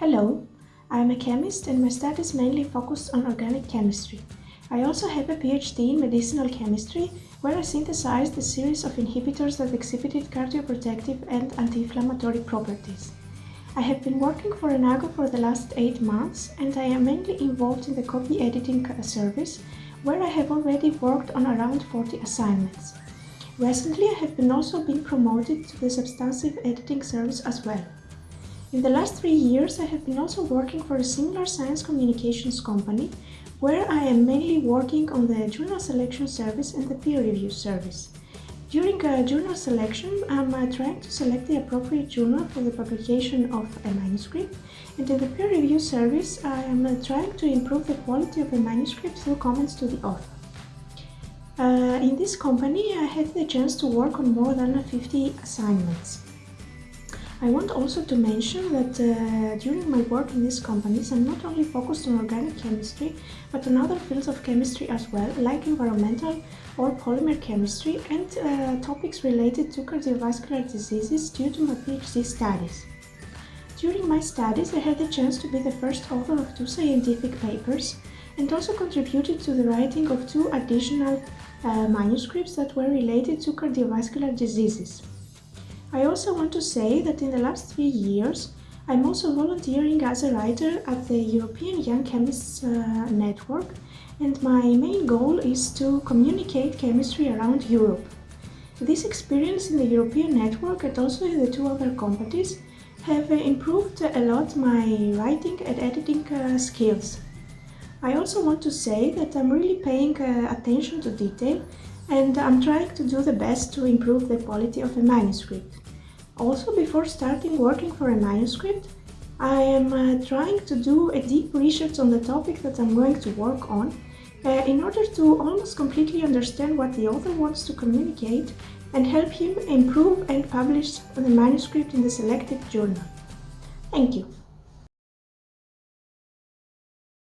Hello, I am a chemist and my studies mainly focused on organic chemistry. I also have a PhD in medicinal chemistry where I synthesized a series of inhibitors that exhibited cardioprotective and anti-inflammatory properties. I have been working for Enago for the last 8 months and I am mainly involved in the copy editing service where I have already worked on around 40 assignments. Recently I have been also been promoted to the substantive editing service as well. In the last three years I have been also working for a similar science communications company where I am mainly working on the journal selection service and the peer review service. During a journal selection, I'm uh, trying to select the appropriate journal for the publication of a manuscript, and in the peer review service, I am uh, trying to improve the quality of the manuscript through comments to the author. Uh, in this company, I had the chance to work on more than 50 assignments. I want also to mention that uh, during my work in these companies I'm not only focused on organic chemistry but on other fields of chemistry as well, like environmental or polymer chemistry and uh, topics related to cardiovascular diseases due to my PhD studies. During my studies I had the chance to be the first author of two scientific papers and also contributed to the writing of two additional uh, manuscripts that were related to cardiovascular diseases. I also want to say that in the last three years I'm also volunteering as a writer at the European Young Chemists uh, Network and my main goal is to communicate chemistry around Europe. This experience in the European network and also in the two other companies have improved a lot my writing and editing uh, skills. I also want to say that I'm really paying uh, attention to detail and I'm trying to do the best to improve the quality of a manuscript. Also, before starting working for a manuscript, I am uh, trying to do a deep research on the topic that I'm going to work on uh, in order to almost completely understand what the author wants to communicate and help him improve and publish the manuscript in the selected journal. Thank you.